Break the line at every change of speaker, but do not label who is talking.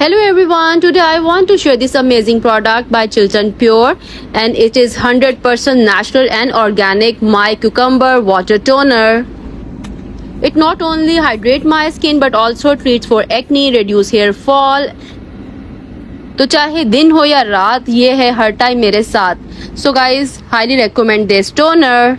Hello everyone, today I want to share this amazing product by Chiltan Pure and it is 100% natural and organic My Cucumber Water Toner. It not only hydrate my skin but also treats for acne, reduce hair fall. तो चाहे दिन हो या रात ये है हर time मेरे साथ so guys highly recommend this toner